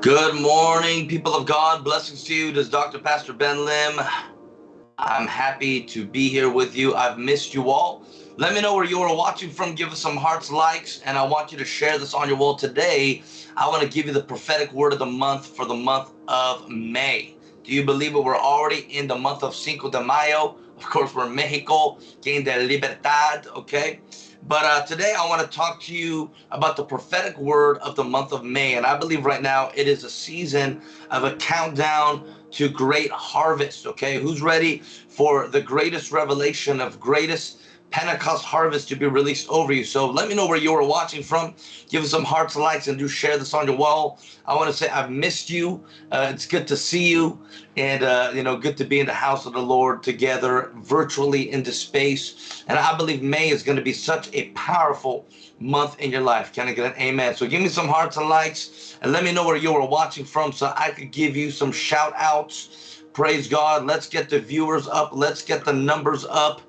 Good morning, people of God. Blessings to you. This is Dr. Pastor Ben Lim. I'm happy to be here with you. I've missed you all. Let me know where you are watching from. Give us some hearts, likes, and I want you to share this on your wall today. I want to give you the prophetic word of the month for the month of May. Do you believe it? We're already in the month of Cinco de Mayo. Of course, we're in Mexico, Quien de Libertad, okay? But uh, today I want to talk to you about the prophetic word of the month of May. And I believe right now it is a season of a countdown to great harvest. Okay, who's ready for the greatest revelation of greatest Pentecost harvest to be released over you. So let me know where you are watching from. Give us some hearts, and likes, and do share this on your wall. I want to say I've missed you. Uh, it's good to see you, and uh, you know, good to be in the house of the Lord together, virtually into space. And I believe May is going to be such a powerful month in your life. Can I get an amen? So give me some hearts and likes, and let me know where you are watching from, so I could give you some shout outs. Praise God. Let's get the viewers up. Let's get the numbers up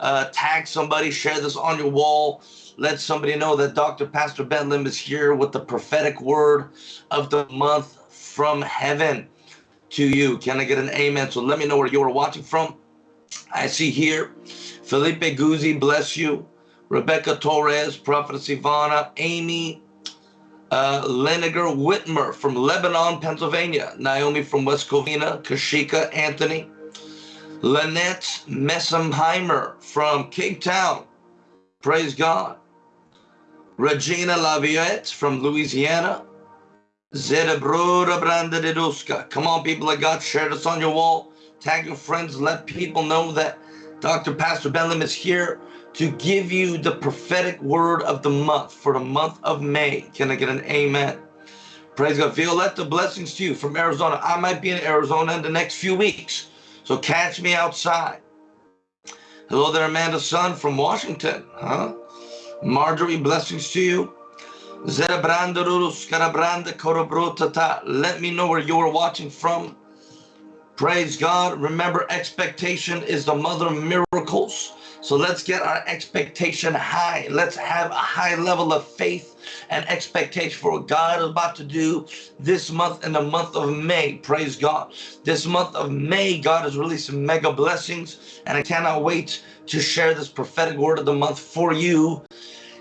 uh, tag somebody, share this on your wall. Let somebody know that Dr. Pastor Ben Lim is here with the prophetic word of the month from heaven to you. Can I get an amen? So let me know where you are watching from. I see here Felipe Guzzi, bless you. Rebecca Torres, Prophetess Ivana, Amy uh, Leniger Whitmer from Lebanon, Pennsylvania, Naomi from West Covina, Kashika Anthony, Lynette Messenheimer from Cape Town. Praise God. Regina Laviette from Louisiana. Zedebruda Brandadeduska. Come on, people of God, share this on your wall. Tag your friends. Let people know that Dr. Pastor Ben Lim is here to give you the prophetic word of the month for the month of May. Can I get an amen? Praise God. Violetta, blessings to you from Arizona. I might be in Arizona in the next few weeks. So catch me outside. Hello there, Amanda Sun from Washington. Huh? Marjorie, blessings to you. Let me know where you are watching from. Praise God. Remember, expectation is the mother of miracles. So let's get our expectation high. Let's have a high level of faith and expectation for what God is about to do this month in the month of May. Praise God. This month of May, God is releasing mega blessings, and I cannot wait to share this prophetic word of the month for you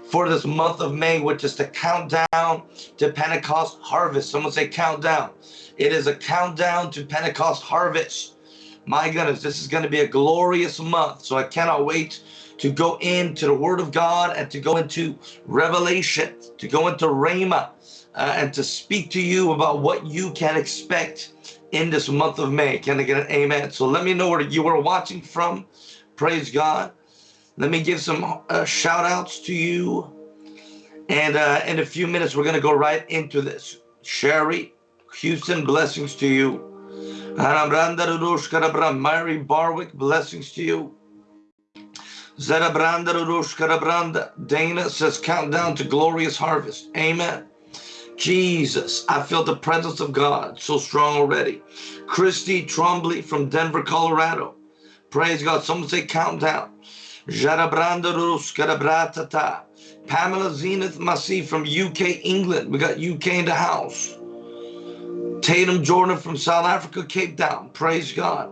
for this month of May, which is the countdown to Pentecost harvest. Someone say countdown. It is a countdown to Pentecost harvest. My goodness, this is going to be a glorious month. So I cannot wait to go into the Word of God and to go into Revelation, to go into Rhema, uh, and to speak to you about what you can expect in this month of May. Can I get an amen? So let me know where you are watching from. Praise God. Let me give some uh, shout outs to you. And uh, in a few minutes, we're going to go right into this. Sherry, Houston, blessings to you. Mary Barwick, blessings to you. Dana says, countdown to glorious harvest. Amen. Jesus, I feel the presence of God so strong already. Christy Trombley from Denver, Colorado. Praise God. Someone say countdown. Pamela Zenith Masi from UK, England. We got UK in the house. Tatum Jordan from South Africa, Cape Town. Praise God.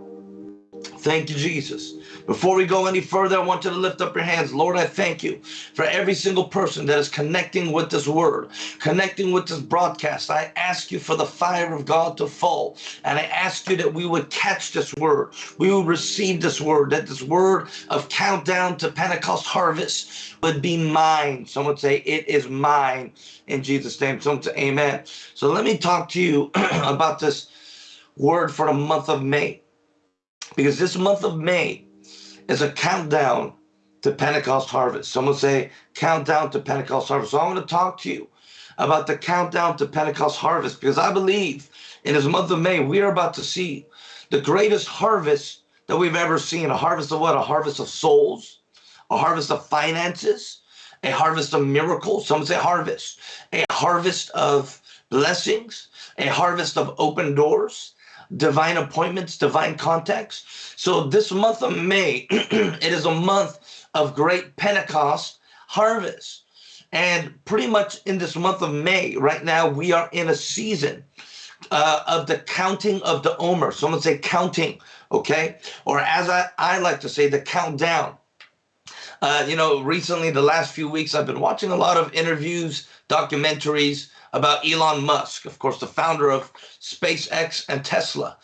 Thank you, Jesus. Before we go any further, I want you to lift up your hands. Lord, I thank you for every single person that is connecting with this word, connecting with this broadcast. I ask you for the fire of God to fall. And I ask you that we would catch this word. We would receive this word, that this word of countdown to Pentecost harvest would be mine. Someone say, It is mine in Jesus' name. Someone say, Amen. So let me talk to you about this word for the month of May. Because this month of May is a countdown to Pentecost harvest. Someone say, countdown to Pentecost harvest. So I want to talk to you about the countdown to Pentecost harvest because I believe in this month of May, we are about to see the greatest harvest that we've ever seen. A harvest of what? A harvest of souls, a harvest of finances, a harvest of miracles. Some say harvest, a harvest of blessings, a harvest of open doors, divine appointments, divine contacts. So this month of May, it is a month of great Pentecost harvest. And pretty much in this month of May, right now, we are in a season uh, of the counting of the Omer. Someone say counting, okay? Or as I, I like to say, the countdown. Uh, you know, recently, the last few weeks, I've been watching a lot of interviews, documentaries about Elon Musk, of course, the founder of SpaceX and Tesla.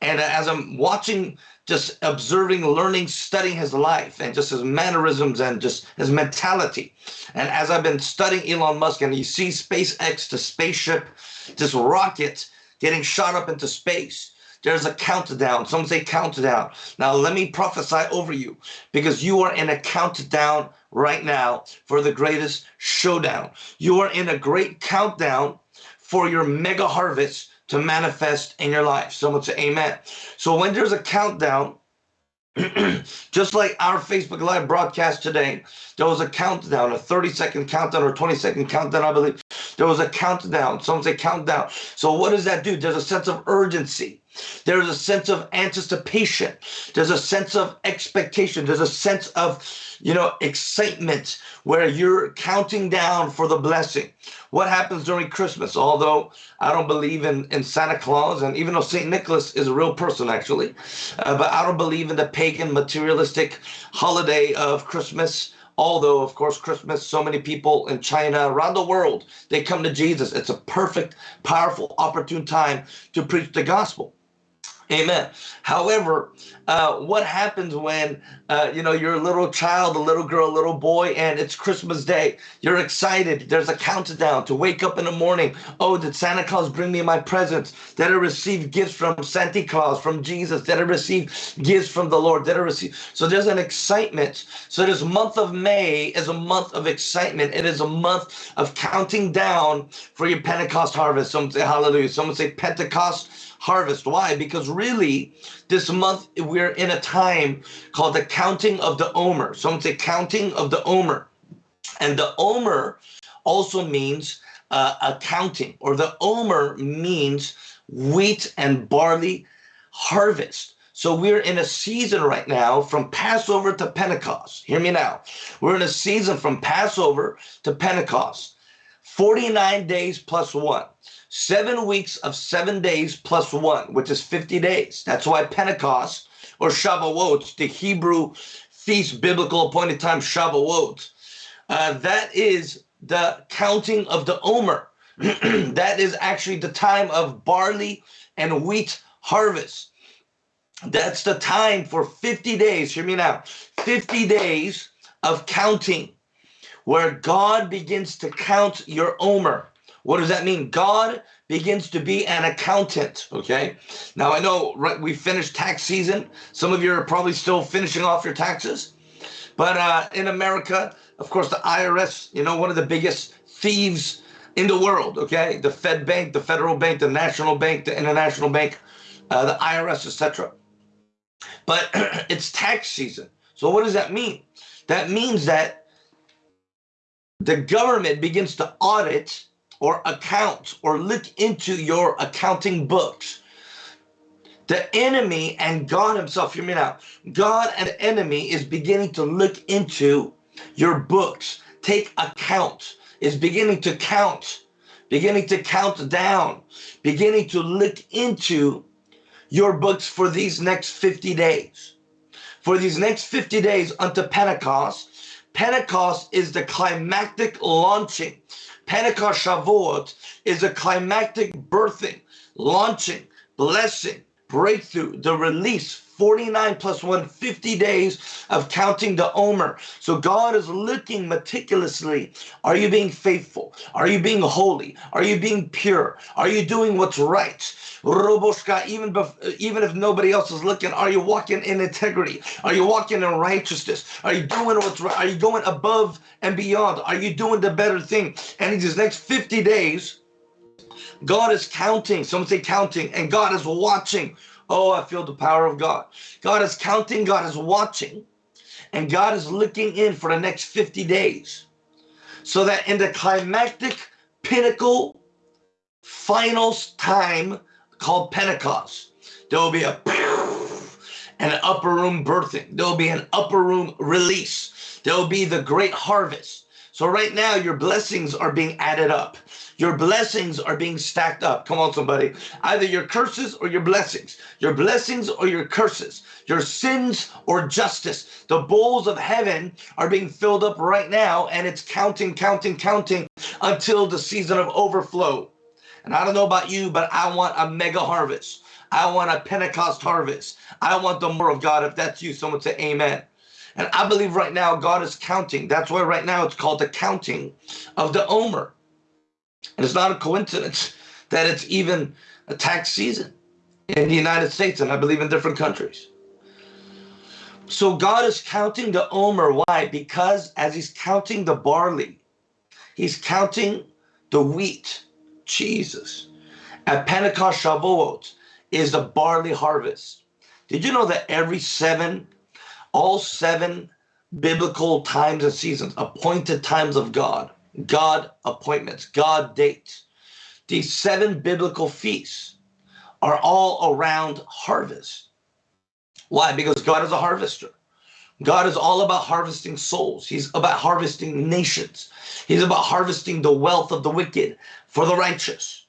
And as I'm watching, just observing, learning, studying his life and just his mannerisms and just his mentality. And as I've been studying Elon Musk and you see SpaceX, the spaceship, this rocket getting shot up into space. There's a countdown. Some say countdown. Now, let me prophesy over you because you are in a countdown right now for the greatest showdown. You are in a great countdown for your mega harvest to manifest in your life. Someone say amen. So when there's a countdown, just like our Facebook Live broadcast today, there was a countdown, a 30 second countdown or 20 second countdown, I believe. There was a countdown. Someone say countdown. So what does that do? There's a sense of urgency. There's a sense of anticipation. There's a sense of expectation. There's a sense of, you know, excitement where you're counting down for the blessing. What happens during Christmas? Although I don't believe in, in Santa Claus, and even though St. Nicholas is a real person, actually, uh, but I don't believe in the pagan materialistic holiday of Christmas. Although, of course, Christmas, so many people in China, around the world, they come to Jesus. It's a perfect, powerful, opportune time to preach the gospel. Amen. However, uh, what happens when uh, you know you're a little child, a little girl, a little boy, and it's Christmas Day? You're excited. There's a countdown to wake up in the morning. Oh, did Santa Claus bring me my presents? Did I receive gifts from Santa Claus, from Jesus? Did I receive gifts from the Lord? Did I receive? So there's an excitement. So this month of May is a month of excitement. It is a month of counting down for your Pentecost harvest. Someone say Hallelujah. Someone say Pentecost harvest. Why? Because really, this month we're in a time called the counting of the Omer. Someone say counting of the Omer. And the Omer also means uh, accounting, or the Omer means wheat and barley harvest. So we're in a season right now from Passover to Pentecost. Hear me now. We're in a season from Passover to Pentecost. 49 days plus one seven weeks of seven days plus one, which is 50 days. That's why Pentecost or Shavuot, the Hebrew feast, biblical appointed time Shavuot, uh, that is the counting of the Omer. that is actually the time of barley and wheat harvest. That's the time for 50 days. Hear me now 50 days of counting where God begins to count your Omer. What does that mean? God begins to be an accountant, okay? Now, I know right, we finished tax season. Some of you are probably still finishing off your taxes. But uh, in America, of course, the IRS, you know, one of the biggest thieves in the world, okay? The Fed Bank, the Federal Bank, the National Bank, the International Bank, uh, the IRS, etc. But it's tax season. So what does that mean? That means that the government begins to audit or account or look into your accounting books. The enemy and God Himself, hear me now. God and the enemy is beginning to look into your books, take account, is beginning to count, beginning to count down, beginning to look into your books for these next 50 days. For these next 50 days unto Pentecost, Pentecost is the climactic launching Pentecost Shavuot is a climactic birthing, launching, blessing, breakthrough, the release 49 plus 1, 50 days of counting the Omer. So God is looking meticulously. Are you being faithful? Are you being holy? Are you being pure? Are you doing what's right? Roboshka, even, even if nobody else is looking, are you walking in integrity? Are you walking in righteousness? Are you doing what's right? Are you going above and beyond? Are you doing the better thing? And in these next 50 days, God is counting. Someone say counting, and God is watching Oh, I feel the power of God. God is counting, God is watching, and God is looking in for the next 50 days. So that in the climactic pinnacle finals time called Pentecost, there will be a an upper room birthing. There will be an upper room release. There will be the great harvest. So right now, your blessings are being added up. Your blessings are being stacked up. Come on, somebody. Either your curses or your blessings. Your blessings or your curses. Your sins or justice. The bowls of heaven are being filled up right now, and it's counting, counting, counting until the season of overflow. And I don't know about you, but I want a mega harvest. I want a Pentecost harvest. I want the more of God. If that's you, someone say amen. And I believe right now God is counting. That's why right now it's called the counting of the Omer. And it's not a coincidence that it's even a tax season in the United States and I believe in different countries. So God is counting the Omer. Why? Because as he's counting the barley, he's counting the wheat. Jesus. At Pentecost Shavuot is the barley harvest. Did you know that every seven, all seven biblical times and seasons, appointed times of God, God appointments, God dates. These seven biblical feasts are all around harvest. Why? Because God is a harvester. God is all about harvesting souls. He's about harvesting nations. He's about harvesting the wealth of the wicked for the righteous.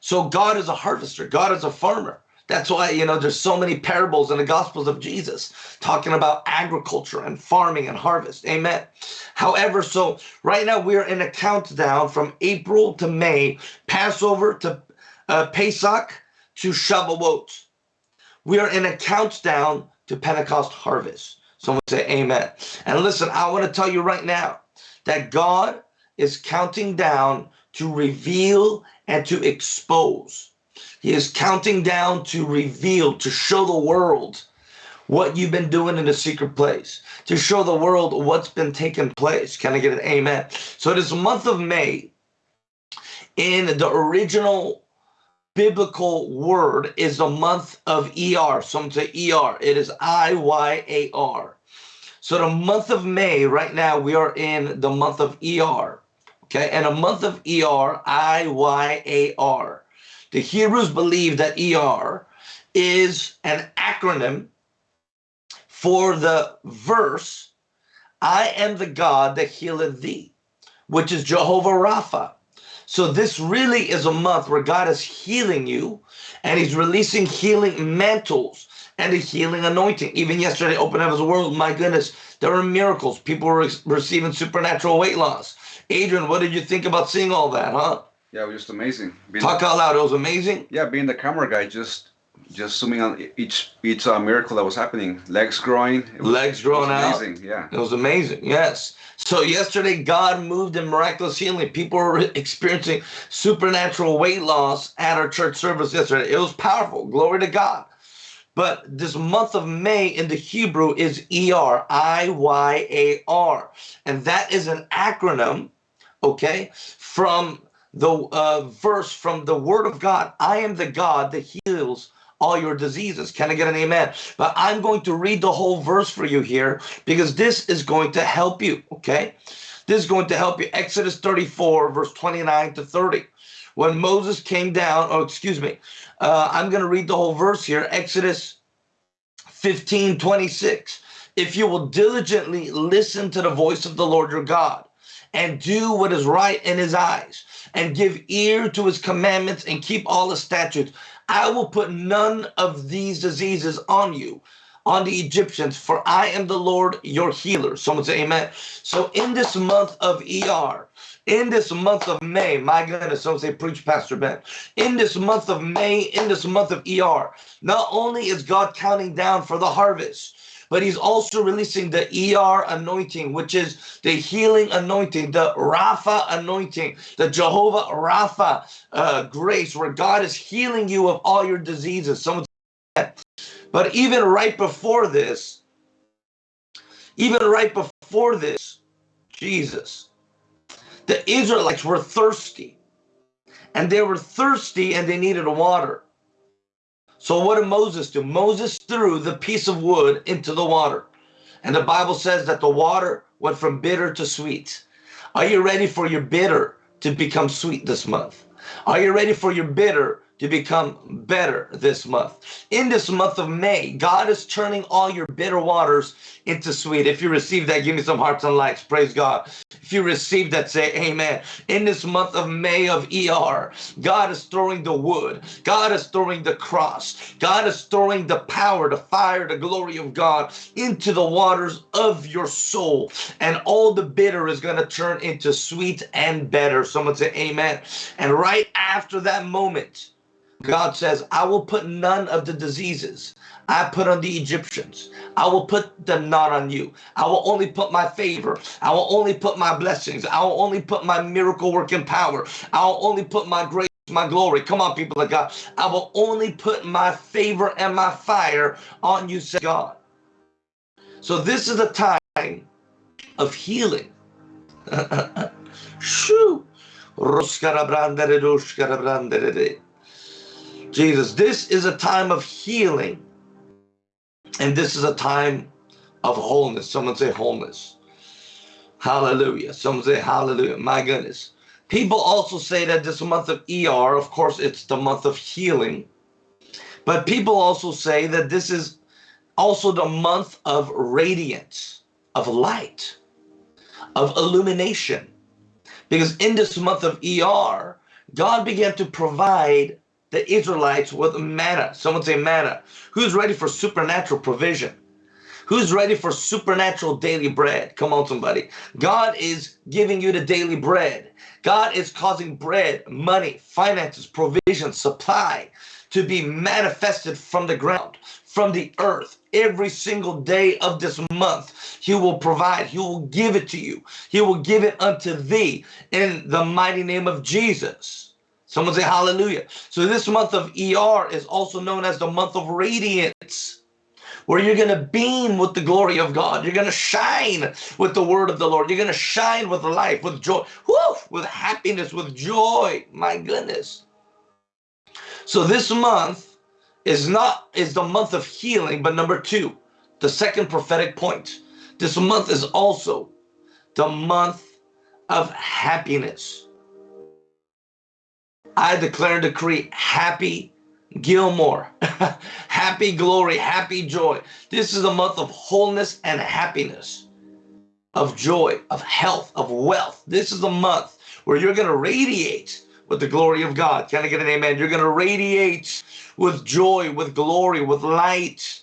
So God is a harvester. God is a farmer. That's why, you know, there's so many parables in the Gospels of Jesus talking about agriculture and farming and harvest. Amen. However, so right now we're in a countdown from April to May, Passover to uh, Pesach to Shavuot. We are in a countdown to Pentecost harvest. Someone say amen. And listen, I want to tell you right now that God is counting down to reveal and to expose he is counting down to reveal, to show the world what you've been doing in the secret place, to show the world what's been taking place. Can I get an amen? So this month of May, in the original biblical word, is the month of ER. Some say ER. It is I-Y-A-R. So the month of May, right now, we are in the month of ER. Okay, and a month of ER, I-Y-A-R. The Hebrews believe that ER is an acronym for the verse, I am the God that healeth thee, which is Jehovah Rapha. So this really is a month where God is healing you and he's releasing healing mantles and a healing anointing. Even yesterday, Open Heavens World, my goodness, there were miracles. People were receiving supernatural weight loss. Adrian, what did you think about seeing all that, huh? Yeah, it was just amazing. Being Talk the, out loud. It was amazing. Yeah, being the camera guy, just just zooming on each each uh, miracle that was happening. Legs growing. Was, Legs growing out. Amazing. Yeah. It was amazing. Yes. So yesterday, God moved in miraculous healing. People were experiencing supernatural weight loss at our church service yesterday. It was powerful. Glory to God. But this month of May in the Hebrew is E-R, I-Y-A-R. And that is an acronym, okay, from the uh, verse from the word of God, I am the God that heals all your diseases. Can I get an amen? But I'm going to read the whole verse for you here because this is going to help you, okay? This is going to help you. Exodus 34, verse 29 to 30. When Moses came down, oh, excuse me, uh, I'm going to read the whole verse here. Exodus 15, 26. If you will diligently listen to the voice of the Lord your God and do what is right in his eyes and give ear to his commandments and keep all his statutes. I will put none of these diseases on you, on the Egyptians, for I am the Lord your healer. Someone say amen. So in this month of ER, in this month of May, my goodness, someone say preach Pastor Ben. In this month of May, in this month of ER, not only is God counting down for the harvest, but he's also releasing the ER anointing, which is the healing anointing, the Rapha anointing, the Jehovah Rapha uh, grace, where God is healing you of all your diseases. Someone but even right before this, even right before this, Jesus, the Israelites were thirsty. And they were thirsty and they needed water. So what did Moses do? Moses threw the piece of wood into the water. And the Bible says that the water went from bitter to sweet. Are you ready for your bitter to become sweet this month? Are you ready for your bitter to become better this month. In this month of May, God is turning all your bitter waters into sweet. If you receive that, give me some hearts and likes. Praise God. If you receive that, say amen. In this month of May of ER, God is throwing the wood. God is throwing the cross. God is throwing the power, the fire, the glory of God into the waters of your soul. And all the bitter is going to turn into sweet and better. Someone say amen. And right after that moment, God says, I will put none of the diseases I put on the Egyptians. I will put them not on you. I will only put my favor. I will only put my blessings. I will only put my miracle working power. I will only put my grace, my glory. Come on, people of God. I will only put my favor and my fire on you, say God. So this is a time of healing. Shoo. Jesus, this is a time of healing. And this is a time of wholeness. Someone say wholeness. Hallelujah. Someone say hallelujah. My goodness. People also say that this month of ER, of course, it's the month of healing. But people also say that this is also the month of radiance, of light, of illumination. Because in this month of ER, God began to provide the Israelites with manna. Someone say manna. Who's ready for supernatural provision? Who's ready for supernatural daily bread? Come on, somebody. God is giving you the daily bread. God is causing bread, money, finances, provision, supply to be manifested from the ground, from the earth. Every single day of this month, He will provide. He will give it to you. He will give it unto thee in the mighty name of Jesus. Someone say hallelujah. So this month of ER is also known as the month of radiance, where you're going to beam with the glory of God. You're going to shine with the word of the Lord. You're going to shine with life, with joy, with happiness, with joy. My goodness. So this month is not is the month of healing, but number two, the second prophetic point. This month is also the month of happiness. I declare and decree happy Gilmore, happy glory, happy joy. This is a month of wholeness and happiness, of joy, of health, of wealth. This is a month where you're going to radiate with the glory of God. Can I get an amen? You're going to radiate with joy, with glory, with light.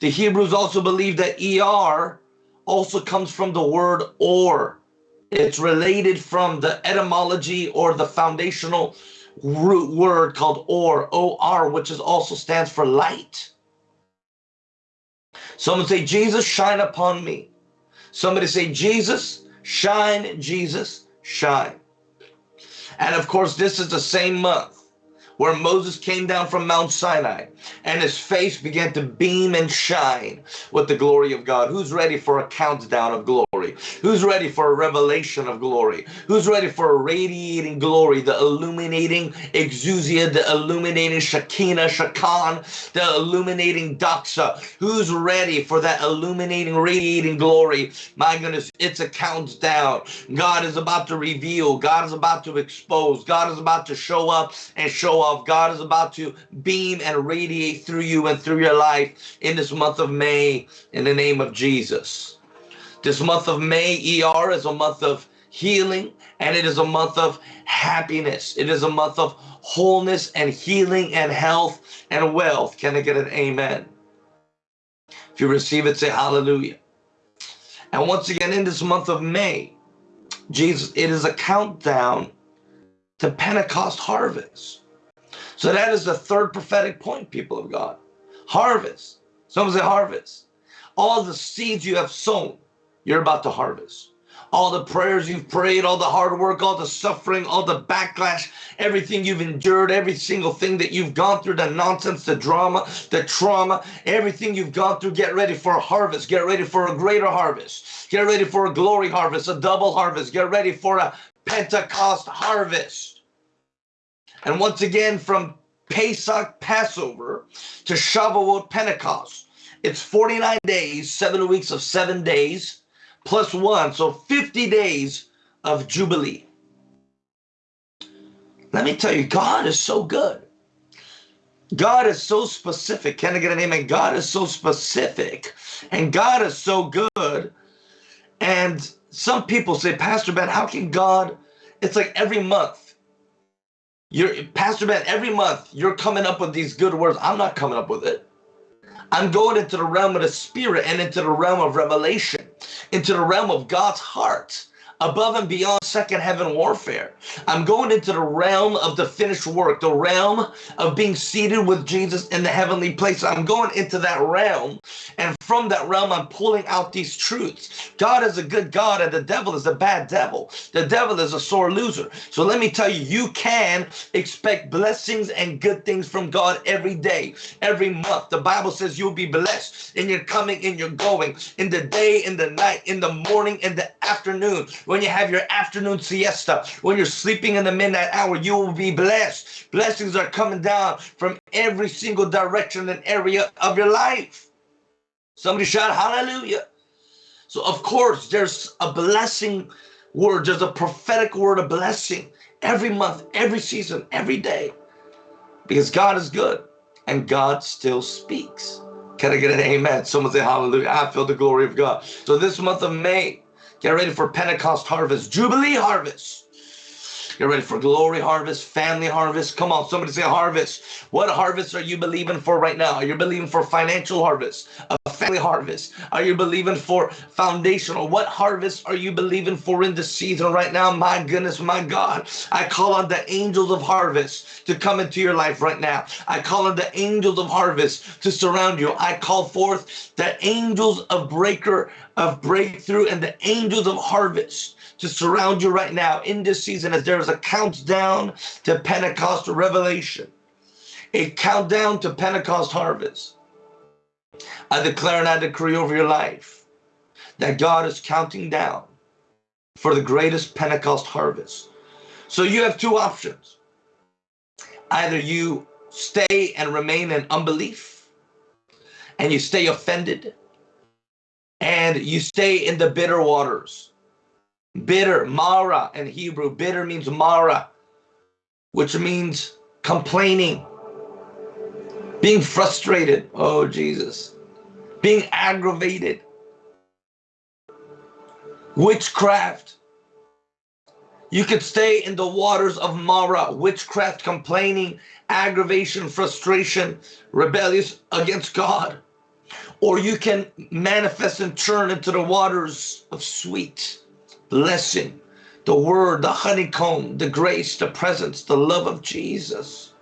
The Hebrews also believe that ER also comes from the word or. It's related from the etymology or the foundational root word called or, O-R, which is also stands for light. Someone say, Jesus, shine upon me. Somebody say, Jesus, shine, Jesus, shine. And of course, this is the same month where Moses came down from Mount Sinai and his face began to beam and shine with the glory of God. Who's ready for a countdown of glory? Who's ready for a revelation of glory? Who's ready for a radiating glory, the illuminating exousia, the illuminating Shekinah, Shekan, the illuminating Doxa? Who's ready for that illuminating, radiating glory? My goodness, it's a countdown. God is about to reveal. God is about to expose. God is about to show up and show off. God is about to beam and radiate through you and through your life in this month of May in the name of Jesus. This month of May, ER, is a month of healing and it is a month of happiness. It is a month of wholeness and healing and health and wealth. Can I get an amen? If you receive it, say hallelujah. And once again, in this month of May, Jesus, it is a countdown to Pentecost harvest. So that is the third prophetic point, people of God. Harvest. Someone say harvest. All the seeds you have sown, you're about to harvest. All the prayers you've prayed, all the hard work, all the suffering, all the backlash, everything you've endured, every single thing that you've gone through, the nonsense, the drama, the trauma, everything you've gone through, get ready for a harvest. Get ready for a greater harvest. Get ready for a glory harvest, a double harvest. Get ready for a Pentecost harvest. And once again, from Pesach, Passover, to Shavuot, Pentecost, it's 49 days, seven weeks of seven days, plus one, so 50 days of Jubilee. Let me tell you, God is so good. God is so specific. Can I get an amen? God is so specific and God is so good. And some people say, Pastor Ben, how can God? It's like every month. You're Pastor Ben, every month you're coming up with these good words. I'm not coming up with it. I'm going into the realm of the spirit and into the realm of revelation, into the realm of God's heart above and beyond second heaven warfare. I'm going into the realm of the finished work, the realm of being seated with Jesus in the heavenly place. I'm going into that realm, and from that realm, I'm pulling out these truths. God is a good God, and the devil is a bad devil. The devil is a sore loser. So let me tell you, you can expect blessings and good things from God every day, every month. The Bible says you'll be blessed in your coming, in your going, in the day, in the night, in the morning, in the afternoon when you have your afternoon siesta, when you're sleeping in the midnight hour, you will be blessed. Blessings are coming down from every single direction and area of your life. Somebody shout hallelujah. So, of course, there's a blessing word, there's a prophetic word of blessing every month, every season, every day. Because God is good and God still speaks. Can I get an amen? Someone say hallelujah. I feel the glory of God. So this month of May, Get ready for Pentecost harvest, Jubilee harvest. Get ready for glory harvest, family harvest. Come on, somebody say harvest. What harvest are you believing for right now? Are you believing for financial harvest, family harvest? Are you believing for foundational? What harvest are you believing for in the season right now? My goodness, my God. I call on the angels of harvest to come into your life right now. I call on the angels of harvest to surround you. I call forth the angels of breaker of breakthrough and the angels of harvest to surround you right now in this season as there is a countdown to Pentecost revelation, a countdown to Pentecost harvest. I declare and I decree over your life that God is counting down for the greatest Pentecost harvest. So you have two options. Either you stay and remain in unbelief and you stay offended and you stay in the bitter waters. Bitter, Mara in Hebrew. Bitter means Mara, which means complaining, being frustrated. Oh, Jesus. Being aggravated. Witchcraft. You could stay in the waters of Mara, witchcraft, complaining, aggravation, frustration, rebellious against God or you can manifest and turn into the waters of sweet blessing, the word, the honeycomb, the grace, the presence, the love of Jesus.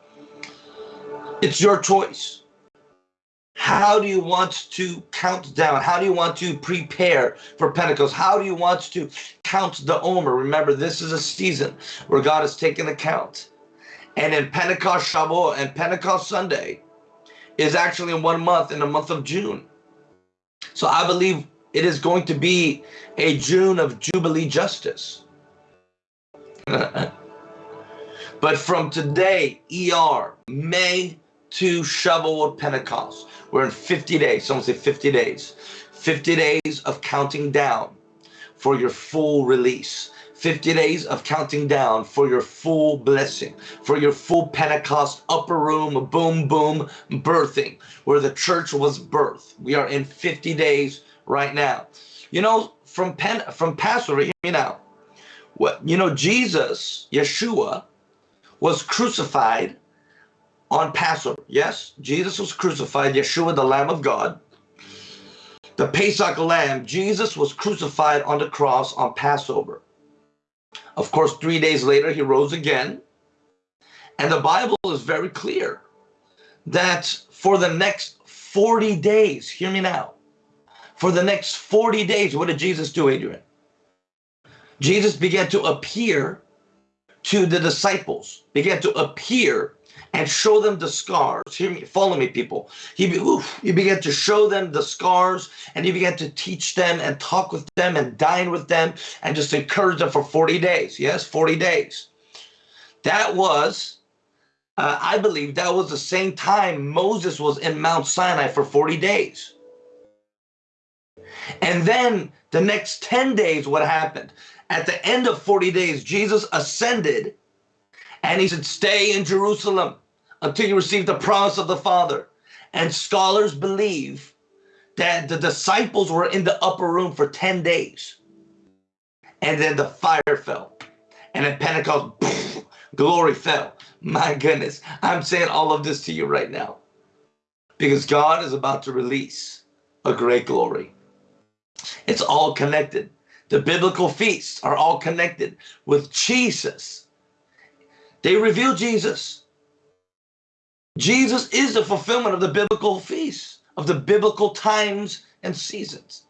It's your choice. How do you want to count down? How do you want to prepare for Pentecost? How do you want to count the Omer? Remember, this is a season where God is taking account. And in Pentecost Shavuot and Pentecost Sunday, is actually in one month, in the month of June. So I believe it is going to be a June of Jubilee justice. but from today, ER, May to Shavuot Pentecost, we're in 50 days. Someone say 50 days. 50 days of counting down for your full release. 50 days of counting down for your full blessing, for your full Pentecost upper room, boom, boom, birthing, where the church was birthed. We are in 50 days right now. You know, from Pen from Passover, hear me now. What you know, Jesus, Yeshua, was crucified on Passover. Yes, Jesus was crucified, Yeshua, the Lamb of God. The Pesach lamb, Jesus was crucified on the cross on Passover. Of course, three days later, he rose again. And the Bible is very clear that for the next 40 days, hear me now, for the next 40 days, what did Jesus do, Adrian? Jesus began to appear to the disciples, began to appear and show them the scars. Hear me, follow me, people. He, oof, began to show them the scars and he began to teach them and talk with them and dine with them and just encourage them for 40 days. Yes, 40 days. That was, uh, I believe, that was the same time Moses was in Mount Sinai for 40 days. And then the next 10 days, what happened? At the end of 40 days, Jesus ascended and he said, Stay in Jerusalem until you receive the promise of the Father. And scholars believe that the disciples were in the upper room for 10 days. And then the fire fell. And at Pentecost, poof, glory fell. My goodness, I'm saying all of this to you right now because God is about to release a great glory. It's all connected. The biblical feasts are all connected with Jesus. They reveal Jesus. Jesus is the fulfillment of the biblical feasts, of the biblical times and seasons.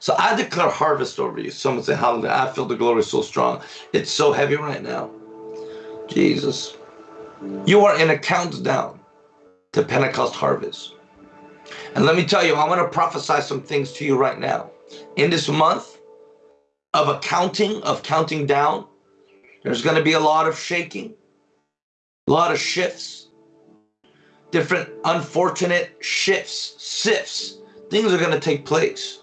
So I declare harvest over you. Someone say, Hallelujah. I feel the glory so strong. It's so heavy right now. Jesus. You are in a countdown to Pentecost harvest. And let me tell you, I want to prophesy some things to you right now. In this month of accounting, of counting down, there's going to be a lot of shaking, a lot of shifts, different unfortunate shifts, sifts. Things are going to take place.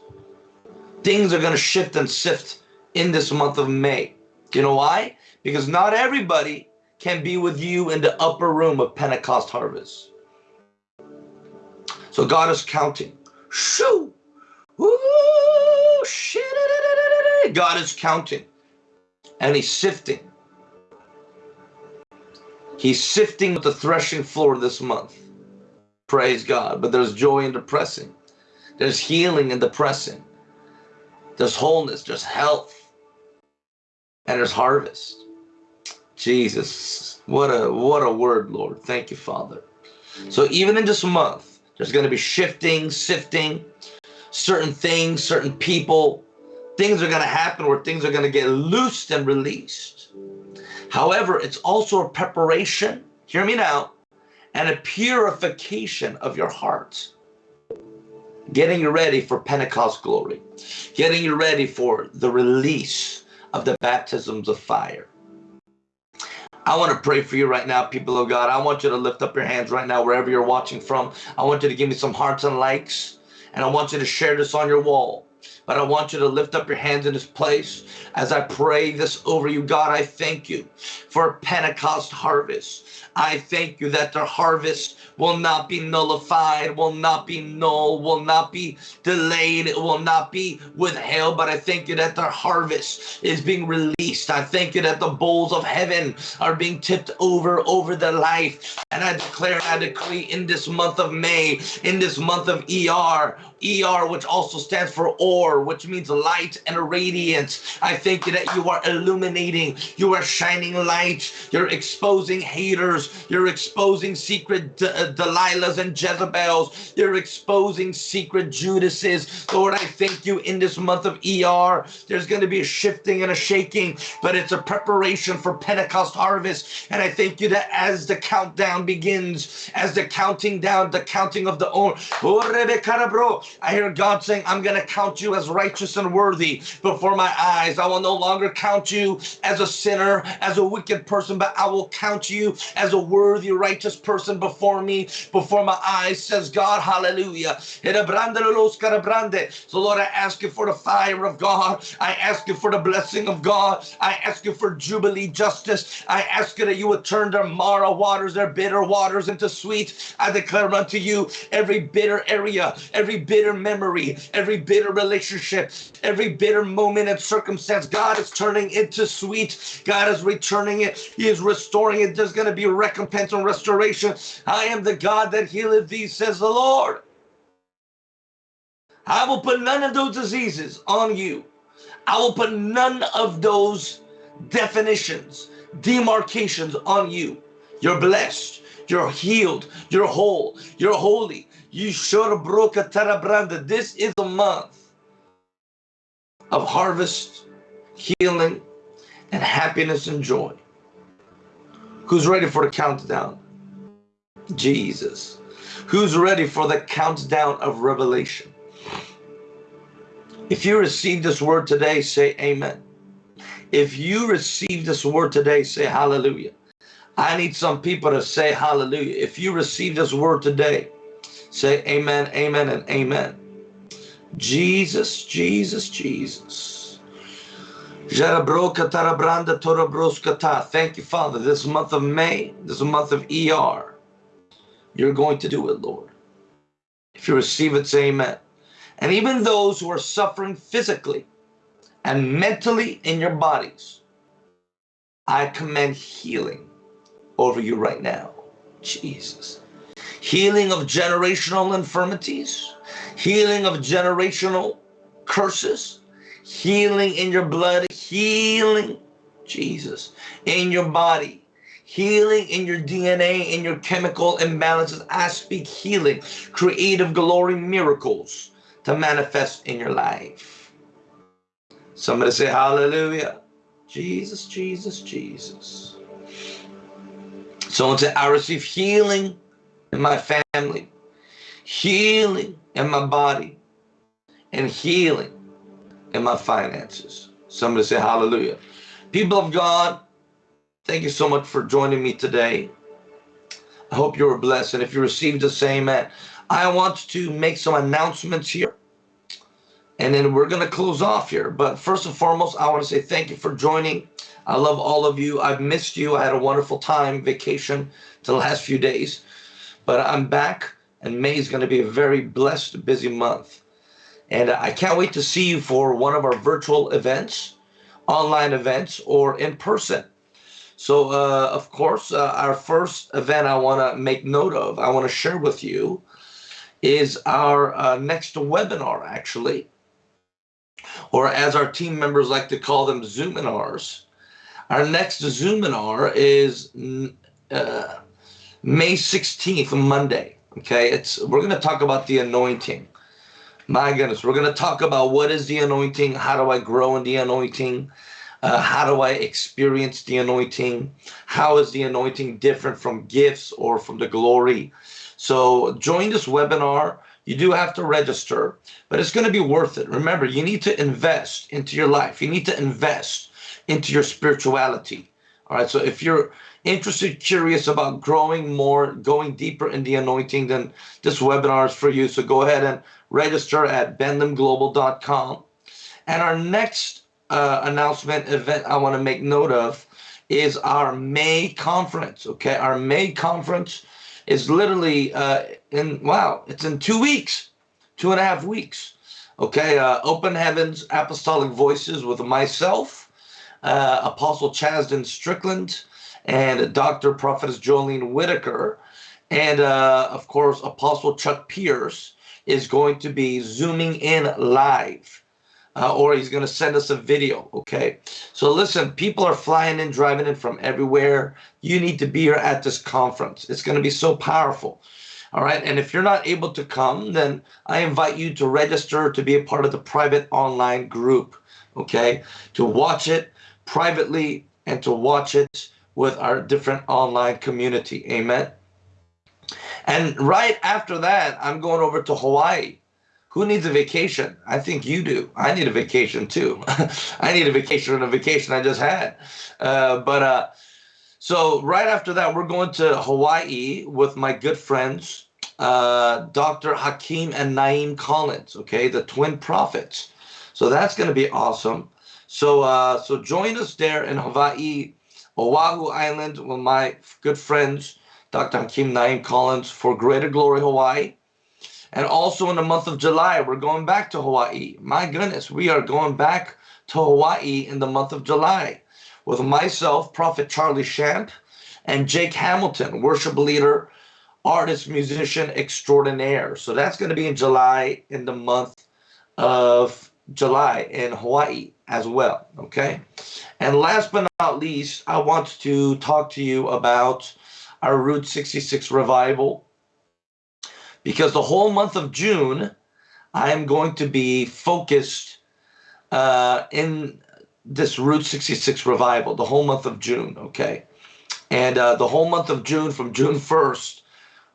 Things are going to shift and sift in this month of May. You know why? Because not everybody can be with you in the upper room of Pentecost harvest. So God is counting. Shoo! Ooh, shit. God is counting. And he's sifting. He's sifting with the threshing floor this month. Praise God. But there's joy in the pressing. There's healing in the pressing. There's wholeness. There's health. And there's harvest. Jesus, what a what a word, Lord. Thank you, Father. So even in this month, there's going to be shifting, sifting, certain things, certain people. Things are going to happen where things are going to get loosed and released. However, it's also a preparation, hear me now, and a purification of your heart. Getting you ready for Pentecost glory. Getting you ready for the release of the baptisms of fire. I want to pray for you right now, people of God. I want you to lift up your hands right now, wherever you're watching from. I want you to give me some hearts and likes, and I want you to share this on your wall. But I want you to lift up your hands in this place as I pray this over you. God, I thank you for Pentecost harvest. I thank you that the harvest will not be nullified, will not be null, will not be delayed, it will not be withheld. But I thank you that the harvest is being released. I thank you that the bowls of heaven are being tipped over over the life. And I declare I decree in this month of May, in this month of ER, ER, which also stands for OR, which means light and radiance. I thank you that you are illuminating, you are shining light, you're exposing haters, you're exposing secret uh, Delilahs and Jezebels, you're exposing secret Judases. Lord, I thank you in this month of ER. There's going to be a shifting and a shaking, but it's a preparation for Pentecost harvest. And I thank you that as the countdown begins, as the counting down, the counting of the oh, I hear God saying, I'm going to count you as righteous and worthy before my eyes. I will no longer count you as a sinner, as a wicked person, but I will count you as a worthy, righteous person before me, before my eyes, says God. Hallelujah. So, Lord, I ask you for the fire of God. I ask you for the blessing of God. I ask you for jubilee justice. I ask you that you would turn their Mara waters, their bitter waters into sweet. I declare unto you every bitter area, every bitter bitter memory, every bitter relationship, every bitter moment and circumstance, God is turning into sweet. God is returning it. He is restoring it. There's going to be recompense and restoration. I am the God that healeth thee, says the Lord. I will put none of those diseases on you. I will put none of those definitions, demarcations on you. You're blessed. You're healed. You're whole. You're holy. Yishorabroka Tarabranda. This is a month of harvest, healing, and happiness and joy. Who's ready for the countdown? Jesus. Who's ready for the countdown of revelation? If you receive this word today, say amen. If you receive this word today, say hallelujah. I need some people to say hallelujah. If you receive this word today, Say amen, amen, and amen. Jesus, Jesus, Jesus. Thank you, Father. This month of May, this month of ER, you're going to do it, Lord. If you receive it, say amen. And even those who are suffering physically and mentally in your bodies, I command healing over you right now. Jesus. Healing of generational infirmities, healing of generational curses, healing in your blood, healing, Jesus, in your body, healing in your DNA, in your chemical imbalances. I speak healing, creative glory miracles to manifest in your life. Somebody say hallelujah. Jesus, Jesus, Jesus. Someone say, I receive healing in my family, healing in my body, and healing in my finances. Somebody say hallelujah. People of God, thank you so much for joining me today. I hope you were blessed. And if you received the same, I want to make some announcements here. And then we're going to close off here. But first and foremost, I want to say thank you for joining. I love all of you. I've missed you. I had a wonderful time, vacation, the last few days. But I'm back, and May is going to be a very blessed, busy month. And I can't wait to see you for one of our virtual events, online events, or in person. So, uh, of course, uh, our first event I want to make note of, I want to share with you, is our uh, next webinar, actually, or as our team members like to call them, Zoominars. Our next Zoominar is uh, May 16th, Monday. Okay, it's we're going to talk about the anointing. My goodness, we're going to talk about what is the anointing, how do I grow in the anointing, uh, how do I experience the anointing, how is the anointing different from gifts or from the glory. So join this webinar. You do have to register, but it's going to be worth it. Remember, you need to invest into your life. You need to invest into your spirituality. All right. So if you're interested, curious about growing more, going deeper in the anointing, then this webinar is for you. So go ahead and register at benlimglobal.com. And our next uh, announcement event I want to make note of is our May conference. Okay, our May conference is literally uh, in wow, it's in two weeks, two and a half weeks. Okay, uh, Open Heavens Apostolic Voices with myself, uh, Apostle Chasdon Strickland, and Dr. Prophetess Jolene Whitaker, and uh, of course Apostle Chuck Pierce is going to be zooming in live. Uh, or he's going to send us a video. Okay. So listen, people are flying in, driving in from everywhere. You need to be here at this conference. It's going to be so powerful. All right. And if you're not able to come, then I invite you to register to be a part of the private online group. Okay. To watch it privately and to watch it with our different online community. Amen. And right after that, I'm going over to Hawaii. Who needs a vacation? I think you do. I need a vacation too. I need a vacation on a vacation I just had. Uh, but uh, so right after that, we're going to Hawaii with my good friends, uh, Dr. Hakeem and Naim Collins. Okay, the twin prophets. So that's going to be awesome. So uh, so join us there in Hawaii, Oahu Island, with my good friends Dr. Hakeem Naim Collins for Greater Glory Hawaii. And also in the month of July, we're going back to Hawaii. My goodness, we are going back to Hawaii in the month of July with myself, Prophet Charlie Shamp, and Jake Hamilton, worship leader, artist, musician extraordinaire. So that's going to be in July, in the month of July in Hawaii as well. Okay. And last but not least, I want to talk to you about our Route 66 revival because the whole month of June, I am going to be focused uh, in this Route 66 revival, the whole month of June, okay? And uh, the whole month of June, from June 1st,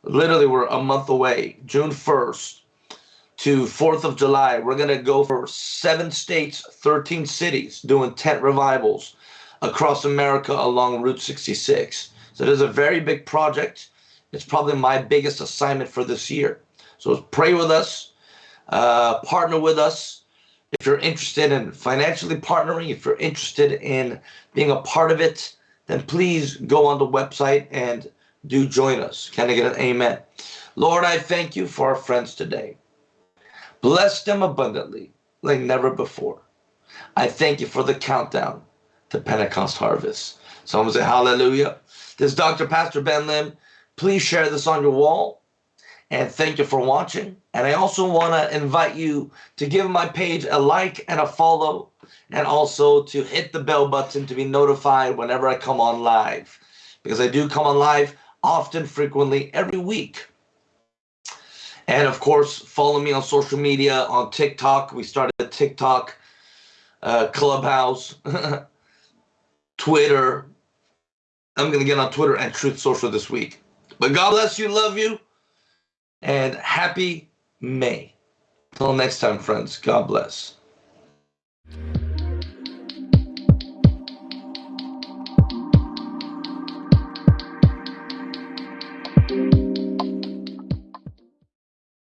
literally we're a month away, June 1st to 4th of July, we're going to go for seven states, 13 cities, doing tent revivals across America along Route 66. So it is a very big project. It's probably my biggest assignment for this year. So pray with us, uh, partner with us, If you're interested in financially partnering, if you're interested in being a part of it, then please go on the website and do join us. Can I get an amen? Lord, I thank you for our friends today. Bless them abundantly like never before. I thank you for the countdown to Pentecost harvest. Someone say hallelujah. This is Dr. Pastor Ben Lim. Please share this on your wall. And thank you for watching. And I also want to invite you to give my page a like and a follow, and also to hit the bell button to be notified whenever I come on live. Because I do come on live often, frequently, every week. And of course, follow me on social media on TikTok. We started a TikTok, uh, Clubhouse, Twitter. I'm going to get on Twitter and Truth Social this week. But God bless you, love you, and happy May. Till next time, friends. God bless.